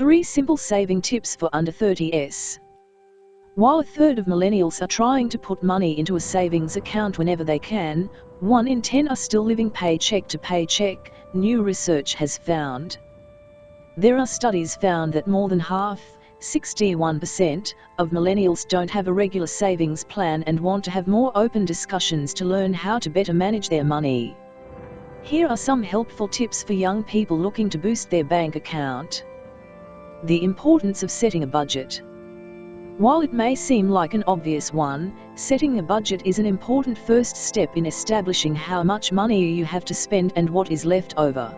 3 Simple Saving Tips for Under 30s. While a third of millennials are trying to put money into a savings account whenever they can, 1 in 10 are still living paycheck to paycheck, new research has found. There are studies found that more than half, 61%, of millennials don't have a regular savings plan and want to have more open discussions to learn how to better manage their money. Here are some helpful tips for young people looking to boost their bank account. The importance of setting a budget. While it may seem like an obvious one, setting a budget is an important first step in establishing how much money you have to spend and what is left over.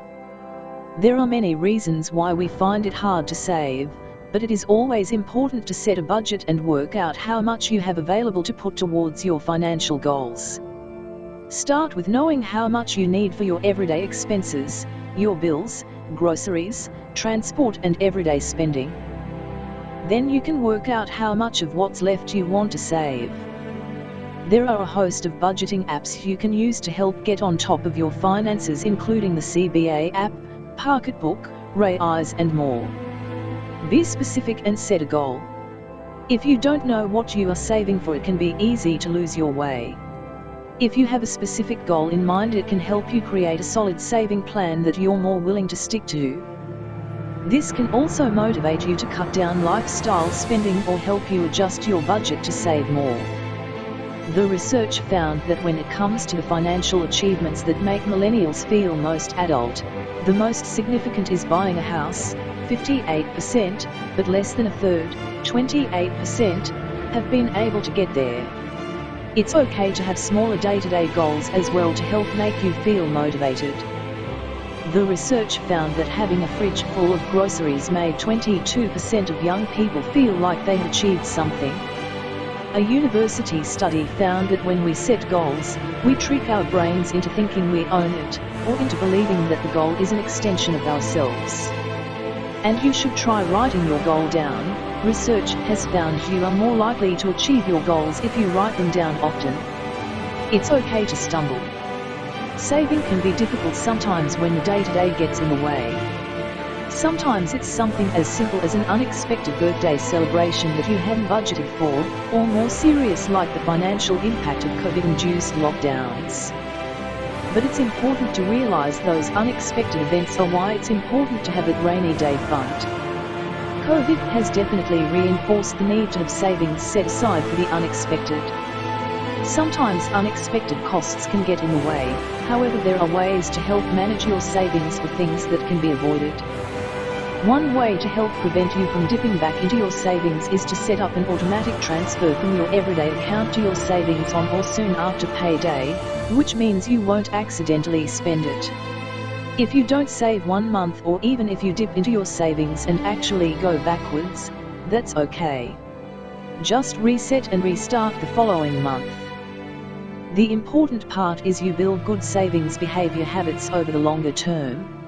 There are many reasons why we find it hard to save, but it is always important to set a budget and work out how much you have available to put towards your financial goals. Start with knowing how much you need for your everyday expenses, your bills, groceries, transport and everyday spending. Then you can work out how much of what's left you want to save. There are a host of budgeting apps you can use to help get on top of your finances including the CBA app, Pocketbook, Raiz and more. Be specific and set a goal. If you don't know what you are saving for it can be easy to lose your way. If you have a specific goal in mind it can help you create a solid saving plan that you're more willing to stick to. This can also motivate you to cut down lifestyle spending or help you adjust your budget to save more. The research found that when it comes to the financial achievements that make millennials feel most adult, the most significant is buying a house, 58%, but less than a third, 28%, have been able to get there. It's okay to have smaller day-to-day -day goals as well to help make you feel motivated. The research found that having a fridge full of groceries made 22% of young people feel like they had achieved something. A university study found that when we set goals, we trick our brains into thinking we own it, or into believing that the goal is an extension of ourselves. And you should try writing your goal down. Research has found you are more likely to achieve your goals if you write them down often. It's okay to stumble. Saving can be difficult sometimes when the day-to-day -day gets in the way. Sometimes it's something as simple as an unexpected birthday celebration that you hadn't budgeted for, or more serious like the financial impact of COVID-induced lockdowns but it's important to realize those unexpected events are why it's important to have a rainy day fund. COVID has definitely reinforced the need to have savings set aside for the unexpected. Sometimes unexpected costs can get in the way, however there are ways to help manage your savings for things that can be avoided. One way to help prevent you from dipping back into your savings is to set up an automatic transfer from your everyday account to your savings on or soon after payday, which means you won't accidentally spend it. If you don't save one month or even if you dip into your savings and actually go backwards, that's okay. Just reset and restart the following month. The important part is you build good savings behavior habits over the longer term,